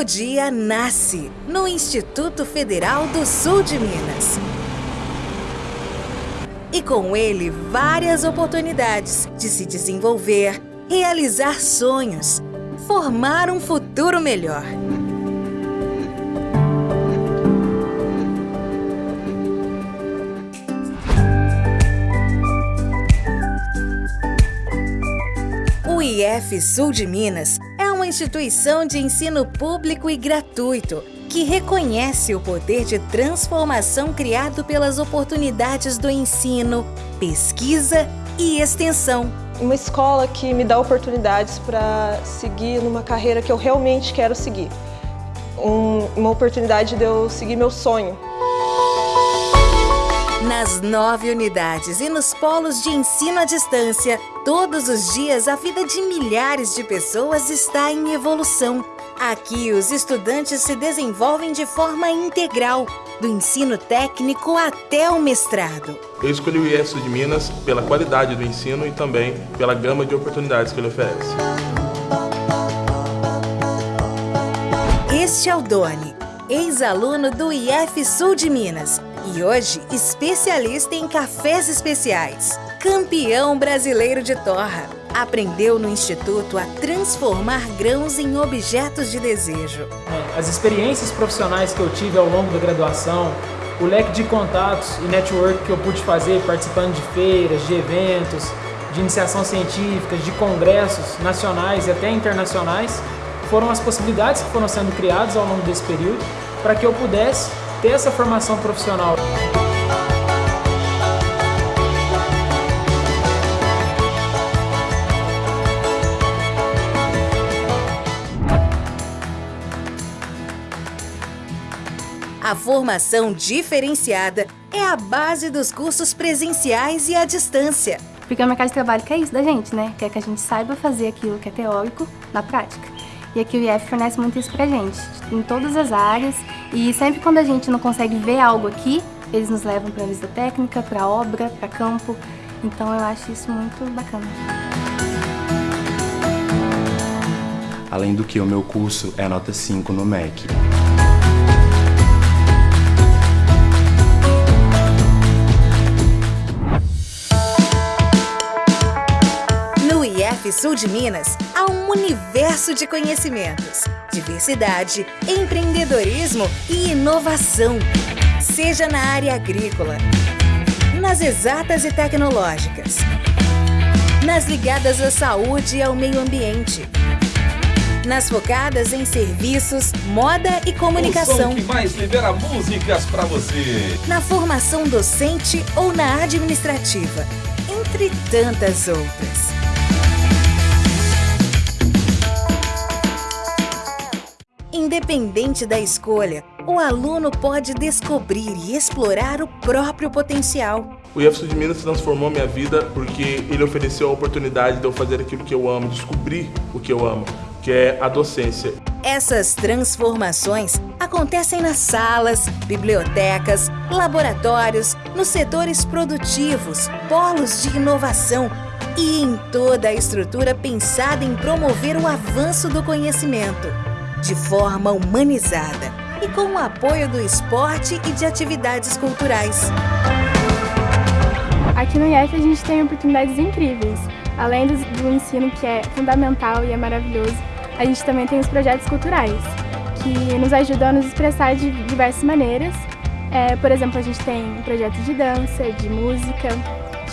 novo dia nasce no Instituto Federal do Sul de Minas. E com ele, várias oportunidades de se desenvolver, realizar sonhos, formar um futuro melhor. O IF Sul de Minas uma instituição de ensino público e gratuito que reconhece o poder de transformação criado pelas oportunidades do ensino, pesquisa e extensão. Uma escola que me dá oportunidades para seguir numa carreira que eu realmente quero seguir. Um, uma oportunidade de eu seguir meu sonho. Nas nove unidades e nos polos de ensino à distância, todos os dias a vida de milhares de pessoas está em evolução. Aqui, os estudantes se desenvolvem de forma integral, do ensino técnico até o mestrado. Eu escolhi o IES de Minas pela qualidade do ensino e também pela gama de oportunidades que ele oferece. Este é o Doni, ex-aluno do IF Sul de Minas e hoje especialista em cafés especiais. Campeão brasileiro de torra. Aprendeu no Instituto a transformar grãos em objetos de desejo. As experiências profissionais que eu tive ao longo da graduação, o leque de contatos e network que eu pude fazer participando de feiras, de eventos, de iniciação científica, de congressos nacionais e até internacionais, foram as possibilidades que foram sendo criadas ao longo desse período para que eu pudesse ter essa formação profissional. A formação diferenciada é a base dos cursos presenciais e à distância. Porque o mercado de trabalho quer isso da gente, né? Quer que a gente saiba fazer aquilo que é teórico na prática. E aqui o IF fornece muito isso pra gente, em todas as áreas. E sempre quando a gente não consegue ver algo aqui, eles nos levam para a lista técnica, para obra, para campo. Então eu acho isso muito bacana. Além do que, o meu curso é nota 5 no MEC. IF Sul de Minas há um universo de conhecimentos, diversidade, empreendedorismo e inovação. Seja na área agrícola, nas exatas e tecnológicas, nas ligadas à saúde e ao meio ambiente, nas focadas em serviços, moda e comunicação. O que mais libera músicas para você. Na formação docente ou na administrativa, entre tantas outras. Independente da escolha, o aluno pode descobrir e explorar o próprio potencial. O IFSU de Minas transformou minha vida porque ele ofereceu a oportunidade de eu fazer aquilo que eu amo, descobrir o que eu amo, que é a docência. Essas transformações acontecem nas salas, bibliotecas, laboratórios, nos setores produtivos, polos de inovação e em toda a estrutura pensada em promover o avanço do conhecimento de forma humanizada e com o apoio do esporte e de atividades culturais. Aqui no IEF a gente tem oportunidades incríveis. Além do, do ensino que é fundamental e é maravilhoso, a gente também tem os projetos culturais, que nos ajudam a nos expressar de diversas maneiras. É, por exemplo, a gente tem projetos de dança, de música,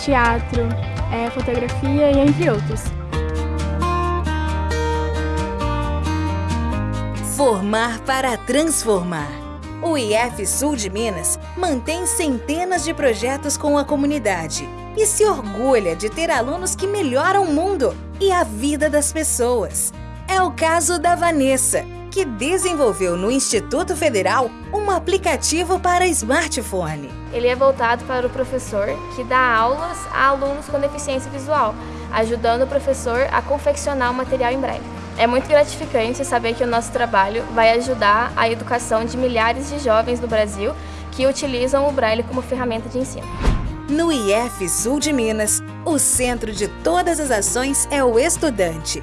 teatro, é, fotografia e entre outros. Formar para transformar. O IF Sul de Minas mantém centenas de projetos com a comunidade e se orgulha de ter alunos que melhoram o mundo e a vida das pessoas. É o caso da Vanessa, que desenvolveu no Instituto Federal um aplicativo para smartphone. Ele é voltado para o professor que dá aulas a alunos com deficiência visual, ajudando o professor a confeccionar o material em breve. É muito gratificante saber que o nosso trabalho vai ajudar a educação de milhares de jovens no Brasil que utilizam o Braille como ferramenta de ensino. No IF Sul de Minas, o centro de todas as ações é o estudante.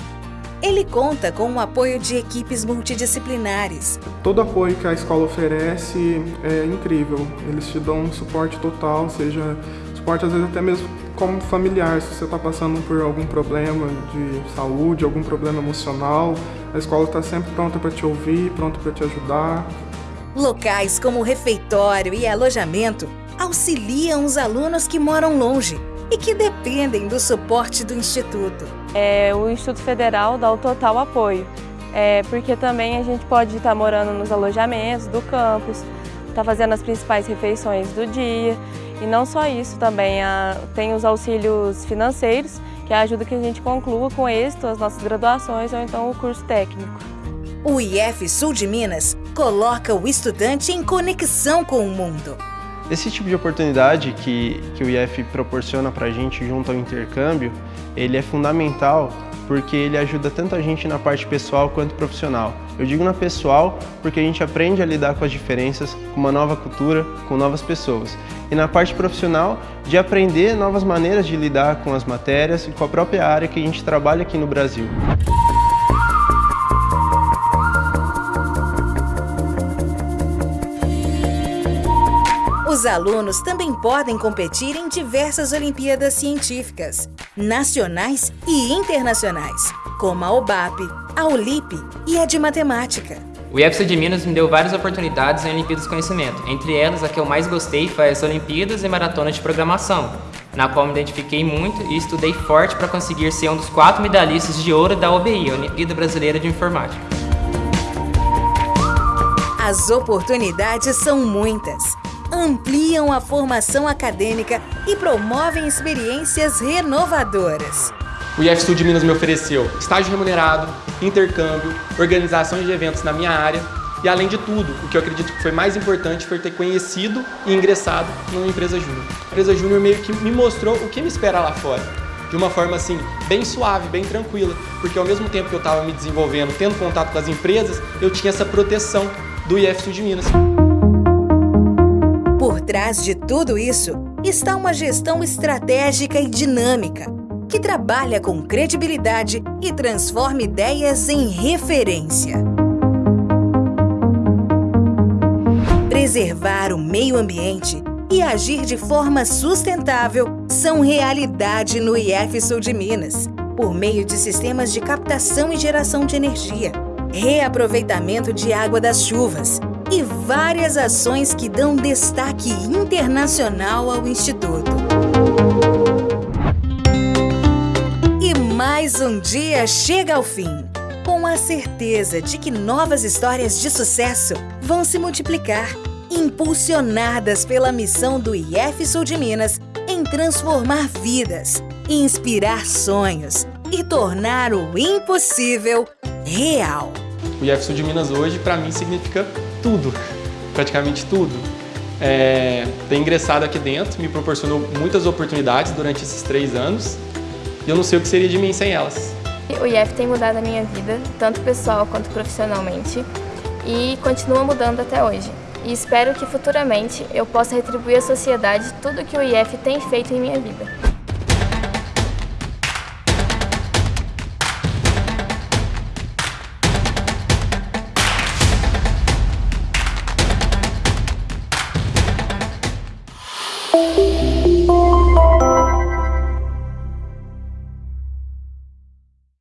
ele conta com o apoio de equipes multidisciplinares. Todo apoio que a escola oferece é incrível. Eles te dão um suporte total, seja suporte às vezes até mesmo como familiar, se você está passando por algum problema de saúde, algum problema emocional, a escola está sempre pronta para te ouvir, pronta para te ajudar. Locais como refeitório e alojamento auxiliam os alunos que moram longe e que dependem do suporte do Instituto. É, o Instituto Federal dá o total apoio, é, porque também a gente pode estar morando nos alojamentos do campus, estar tá fazendo as principais refeições do dia, e não só isso, também a, tem os auxílios financeiros, que é ajuda que a gente conclua com êxito as nossas graduações ou então o curso técnico. O IF Sul de Minas coloca o estudante em conexão com o mundo. Esse tipo de oportunidade que, que o IF proporciona para a gente junto ao intercâmbio, ele é fundamental porque ele ajuda tanto a gente na parte pessoal quanto profissional. Eu digo na pessoal porque a gente aprende a lidar com as diferenças, com uma nova cultura, com novas pessoas. E na parte profissional, de aprender novas maneiras de lidar com as matérias e com a própria área que a gente trabalha aqui no Brasil. Os alunos também podem competir em diversas Olimpíadas Científicas, nacionais e internacionais, como a OBAP, a OLIP e a de Matemática. O IEPSA de Minas me deu várias oportunidades em Olimpíadas de Conhecimento. Entre elas, a que eu mais gostei foi as Olimpíadas e Maratona de Programação, na qual me identifiquei muito e estudei forte para conseguir ser um dos quatro medalhistas de ouro da OBI, Olimpíada Brasileira de Informática. As oportunidades são muitas ampliam a formação acadêmica e promovem experiências renovadoras. O IFSU de Minas me ofereceu estágio remunerado, intercâmbio, organizações de eventos na minha área e, além de tudo, o que eu acredito que foi mais importante foi ter conhecido e ingressado numa empresa júnior. A empresa júnior meio que me mostrou o que me espera lá fora de uma forma assim, bem suave, bem tranquila, porque ao mesmo tempo que eu estava me desenvolvendo, tendo contato com as empresas, eu tinha essa proteção do IFSU de Minas. Trás de tudo isso está uma gestão estratégica e dinâmica, que trabalha com credibilidade e transforma ideias em referência. Preservar o meio ambiente e agir de forma sustentável são realidade no IF Sul de Minas, por meio de sistemas de captação e geração de energia, reaproveitamento de água das chuvas, e várias ações que dão destaque internacional ao Instituto. E mais um dia chega ao fim, com a certeza de que novas histórias de sucesso vão se multiplicar, impulsionadas pela missão do IF Sul de Minas em transformar vidas, inspirar sonhos e tornar o impossível real. O IF Sul de Minas hoje, para mim, significa tudo, praticamente tudo. É, ter ingressado aqui dentro me proporcionou muitas oportunidades durante esses três anos e eu não sei o que seria de mim sem elas. O IF tem mudado a minha vida, tanto pessoal quanto profissionalmente, e continua mudando até hoje. E espero que futuramente eu possa retribuir à sociedade tudo que o IF tem feito em minha vida.